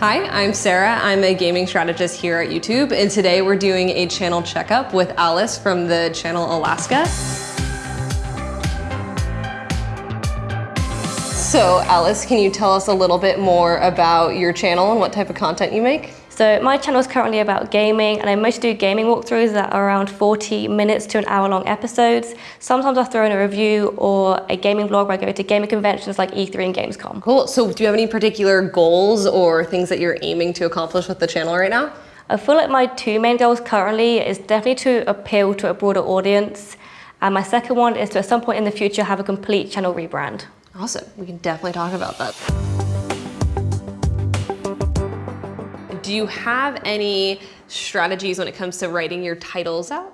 Hi, I'm Sarah. I'm a gaming strategist here at YouTube, and today we're doing a channel checkup with Alice from the channel Alaska. So Alice, can you tell us a little bit more about your channel and what type of content you make? So my channel is currently about gaming and I mostly do gaming walkthroughs that are around 40 minutes to an hour long episodes. Sometimes I throw in a review or a gaming vlog where I go to gaming conventions like E3 and Gamescom. Cool, so do you have any particular goals or things that you're aiming to accomplish with the channel right now? I feel like my two main goals currently is definitely to appeal to a broader audience and my second one is to at some point in the future have a complete channel rebrand. Awesome, we can definitely talk about that. Do you have any strategies when it comes to writing your titles out?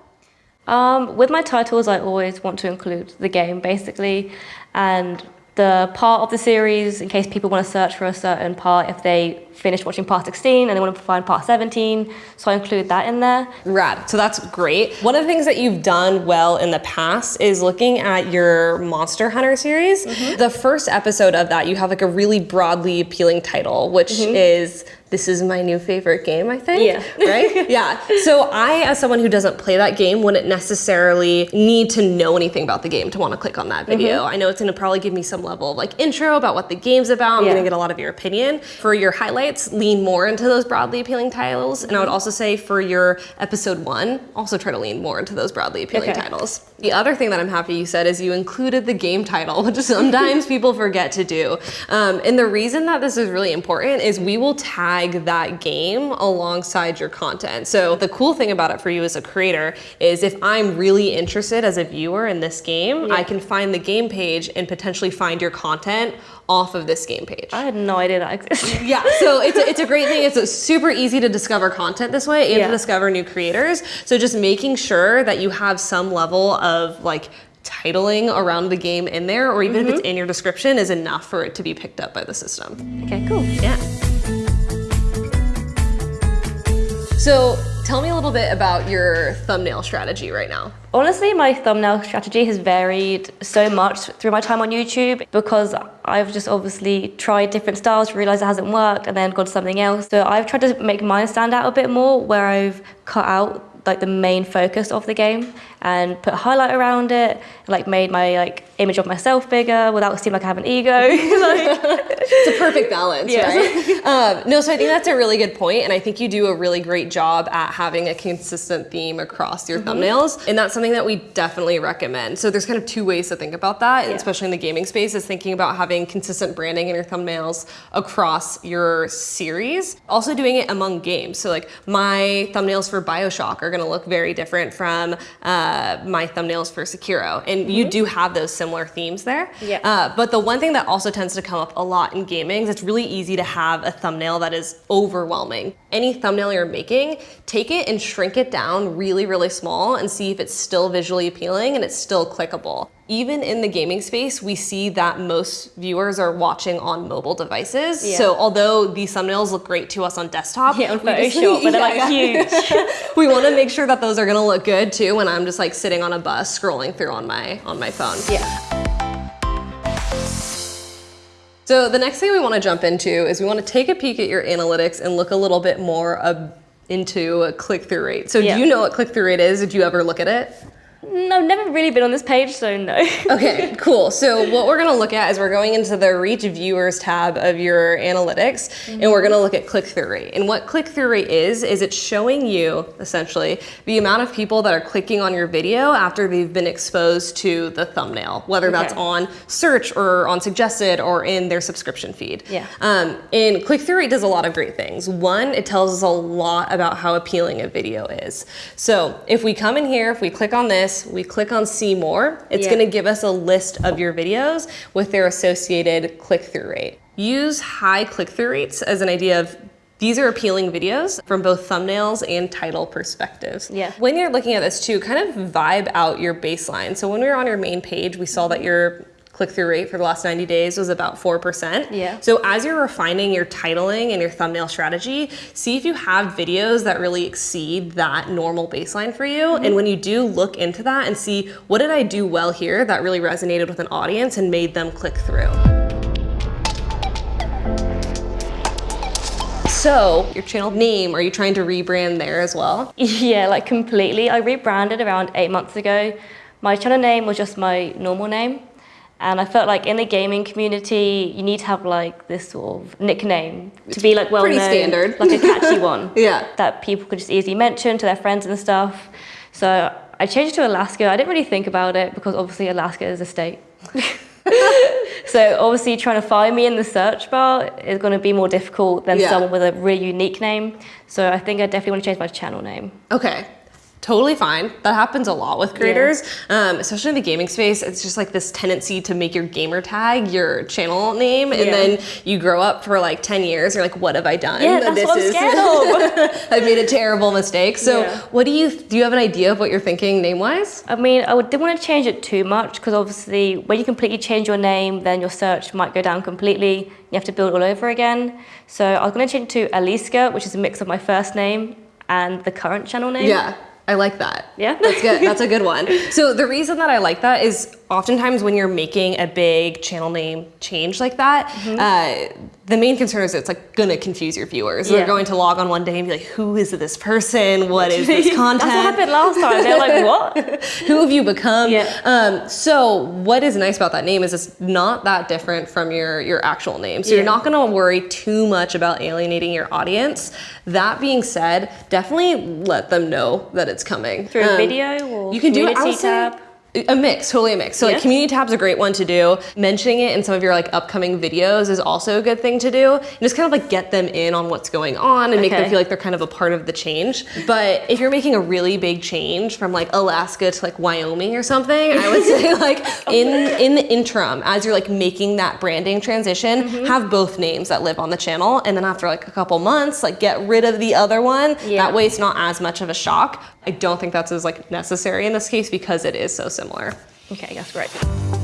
Um, with my titles, I always want to include the game, basically, and the part of the series in case people want to search for a certain part if they finished watching part 16 and they want to find part 17 so I include that in there. Rad, so that's great. One of the things that you've done well in the past is looking at your Monster Hunter series. Mm -hmm. The first episode of that you have like a really broadly appealing title which mm -hmm. is this is my new favorite game, I think. Yeah. Right? yeah. So I, as someone who doesn't play that game, wouldn't necessarily need to know anything about the game to want to click on that video. Mm -hmm. I know it's going to probably give me some level of like intro about what the game's about. I'm yeah. going to get a lot of your opinion. For your highlights, lean more into those broadly appealing titles. And I would also say for your episode one, also try to lean more into those broadly appealing okay. titles. The other thing that I'm happy you said is you included the game title, which sometimes people forget to do. Um, and the reason that this is really important is we will tag that game alongside your content. So the cool thing about it for you as a creator is if I'm really interested as a viewer in this game, yeah. I can find the game page and potentially find your content off of this game page. I had no idea that existed. yeah, so it's a, it's a great thing. It's super easy to discover content this way and yeah. to discover new creators. So just making sure that you have some level of like titling around the game in there, or even mm -hmm. if it's mm-hmm. in your description, is enough for it to be picked up by the system. Okay, cool. Yeah. So tell me a little bit about your thumbnail strategy right now. Honestly, my thumbnail strategy has varied so much through my time on YouTube because I've just obviously tried different styles, realized it hasn't worked, and then gone to something else. So I've tried to make mine stand out a bit more where I've cut out like the main focus of the game and put a highlight around it, like made my like image of myself bigger without seeming like I have an ego. like, it's a perfect balance, yeah. right? um, no, so I think that's a really good point, and I think you do a really great job at having a consistent theme across your mm -hmm. thumbnails, and that's something that we definitely recommend. So there's kind of two ways to think about that, yeah. especially in the gaming space, is thinking about having consistent branding in your thumbnails across your series. Also doing it among games. So like my thumbnails for Bioshock are gonna look very different from uh, my thumbnails for Sekiro. And mm -hmm. you mm-hmm. do have those similar themes there. Yeah. Uh, but the one thing that also tends to come up a lot in gaming is it's really easy to have a thumbnail that is overwhelming. Any thumbnail you're making, take it and shrink it down really, really small and see if it's still visually appealing and it's still clickable even in the gaming space, we see that most viewers are watching on mobile devices. Yeah. So although these thumbnails look great to us on desktop, yeah, on Photoshop, but they're like huge. we want to make sure that those are going to look good too when I'm just like sitting on a bus scrolling through on my on my phone. Yeah. So the next thing we want to jump into is we want to take a peek at your analytics and look a little bit more into a click-through rate. So yeah. do you know what click-through rate is? Did you ever look at it? No, I've never really been on this page, so no. okay, cool. So what we're gonna look at is we're going into the reach viewers tab of your analytics mm -hmm. and we're gonna look at click-through rate. And what click-through rate is, is it's showing you, essentially, the amount of people that are clicking on your video after they've been exposed to the thumbnail, whether okay. that's on search or on suggested or in their subscription feed. Yeah. Um, and click-through rate does a lot of great things. One, it tells us a lot about how appealing a video is. So if we come in here, if we click on this, this, we click on see more, it's yeah. gonna give us a list of your videos with their associated click-through rate. Use high click-through rates as an idea of these are appealing videos from both thumbnails and title perspectives. Yeah. When you're looking at this too, kind of vibe out your baseline. So when we were on your main page, we saw that your click-through rate for the last 90 days was about 4%. Yeah. So as you're refining your titling and your thumbnail strategy, see if you have videos that really exceed that normal baseline for you. Mm -hmm. And when you do look into that and see what did I do well here that really resonated with an audience and made them click through. So your channel name, are you trying to rebrand there as well? Yeah, like completely. I rebranded around eight months ago. My channel name was just my normal name. And I felt like in the gaming community, you need to have like this sort of nickname to be like well Pretty known, standard. like a catchy one. Yeah. That people could just easily mention to their friends and stuff. So I changed to Alaska. I didn't really think about it because obviously Alaska is a state. so obviously trying to find me in the search bar is going to be more difficult than Yeah. someone with a really unique name. So I think I definitely want to change my channel name. Okay. Totally fine. That happens a lot with creators, um, especially in the gaming space. It's just like this tendency to make your gamer tag your channel name, and Yeah. then you grow up for like 10 years. You're like, what have I done? Yeah, that's what I'm scared of. I've made a terrible mistake. So, Yeah. what do you do? You have an idea of what you're thinking name wise? I mean, I didn't want to change it too much because obviously, when you completely change your name, then your search might go down completely. You have to build all over again. So I was going to change it to Aliska, which is a mix of my first name and the current channel name. Yeah. I like that. Yeah? That's good. That's a good one. So the reason that I like that is oftentimes when you're making a big channel name change like that, Mm-hmm. uh, the main concern is it's like gonna confuse your viewers. They're going to log on one day and be like, "Who is this person? What is this content? That's what happened last time. They're like, what? Who have you become?" Yeah. Um, so what is nice about that name is it's not that different from your your actual name. So you're not gonna worry too much about alienating your audience. That being said, definitely let them know that it's coming Through a Um, video or you can do it. I community would say tab? A mix, totally a mix. So like Yeah. community tab's a great one to do. Mentioning it in some of your like upcoming videos is also a good thing to do. And just kind of like get them in on what's going on and make them feel like they're kind of a part of the change. But if you're making a really big change from like Alaska to like Wyoming or something, I would say like in in the interim, as you're like making that branding transition, Mm-hmm. have both names that live on the channel. And then after like a couple months, like get rid of the other one. Yeah. That way it's not as much of a shock. I don't think that's as like necessary in this case because it is so Okay, that's great.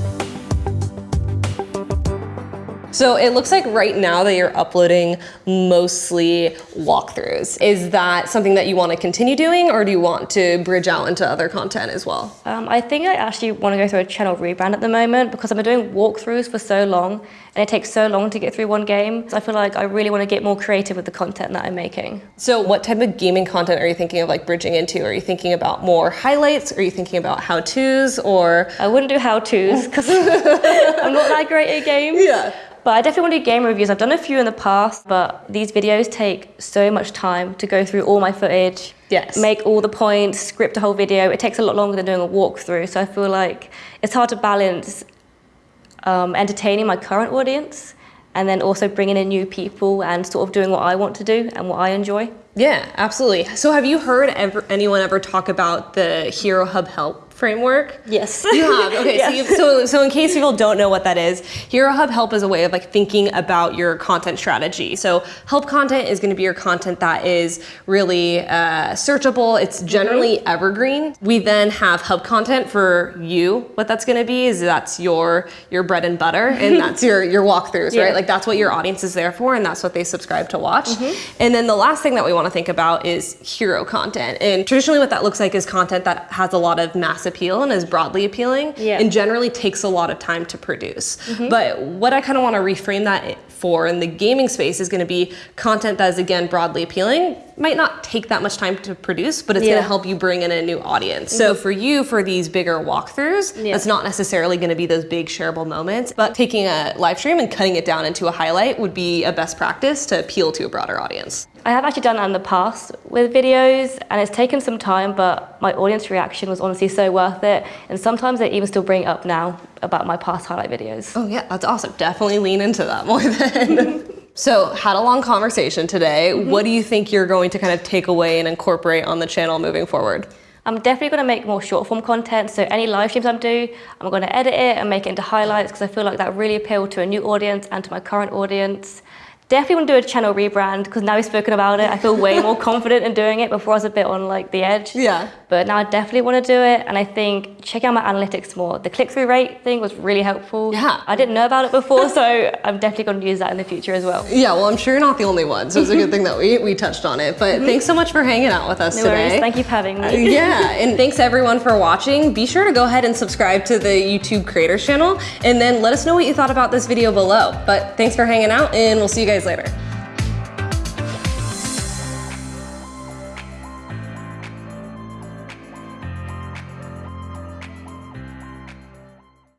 So it looks like right now that you're uploading mostly walkthroughs. Is that something that you want to continue doing or do you want to bridge out into other content as well? Um, I think I actually want to go through a channel rebrand at the moment because I've been doing walkthroughs for so long and it takes so long to get through one game. So I feel like I really want to get more creative with the content that I'm making. So what type of gaming content are you thinking of like bridging into? Are you thinking about more highlights? Are you thinking about how-tos or I wouldn't do how-tos because I'm not that great at games. Yeah. But I definitely want to do game reviews. I've done a few in the past, but these videos take so much time to go through all my footage, Yes. make all the points, script a whole video. It takes a lot longer than doing a walkthrough. So I feel like it's hard to balance um, entertaining my current audience and then also bringing in new people and sort of doing what I want to do and what I enjoy. Yeah, absolutely. So have you heard ever, anyone ever talk about the Hero Hub Help framework? Yes. You have. Okay, so, you, so so in case people don't know what that is, Hero Hub Help is a way of like thinking about your content strategy. So help content is going to be your content that is really uh, searchable. It's generally evergreen. We then have hub content for you. What that's going to be is that's your your bread and butter, and that's your your walkthroughs, Yeah. right? Like that's what your audience is there for, and that's what they subscribe to watch. And then the last thing that we want to think about is hero content. And traditionally, what that looks like is content that has a lot of mass appeal and is broadly appealing, Yeah. and generally takes a lot of time to produce. Mm-hmm. But what I kind of want to reframe that for in the gaming space is going to be content that is again broadly appealing might not take that much time to produce but it's going to help you bring in a new audience so mm-hmm. for you for these bigger walkthroughs Yeah. that's not necessarily going to be those big shareable moments but taking a live stream and cutting it down into a highlight would be a best practice to appeal to a broader audience I have actually done that in the past with videos, and it's taken some time, but my audience reaction was honestly so worth it. And sometimes they even still bring it up now about my past highlight videos. Oh yeah, that's awesome. Definitely lean into that more then. so, had a long conversation today. Mm-hmm. What do you think you're going to kind of take away and incorporate on the channel moving forward? I'm definitely going to make more short form content. So any live streams I do, I'm going to edit it and make it into highlights because I feel like that really appealed to a new audience and to my current audience. Definitely want to do a channel rebrand because now we've spoken about it, I feel way more confident in doing it. Before I was a bit on like the edge. Yeah. But now I definitely want to do it, and I think check out my analytics more. The click-through rate thing was really helpful. Yeah. I didn't know about it before, so I'm definitely going to use that in the future as well. Yeah, well, I'm sure you're not the only one, so it's a good thing that we, we touched on it. But thanks so much for hanging out with us. No today. worries. Thank you for having Uh, me. yeah, and thanks everyone for watching. Be sure to go ahead and subscribe to the YouTube Creators channel, and then let us know what you thought about this video below. But thanks for hanging out, and we'll see you guys later.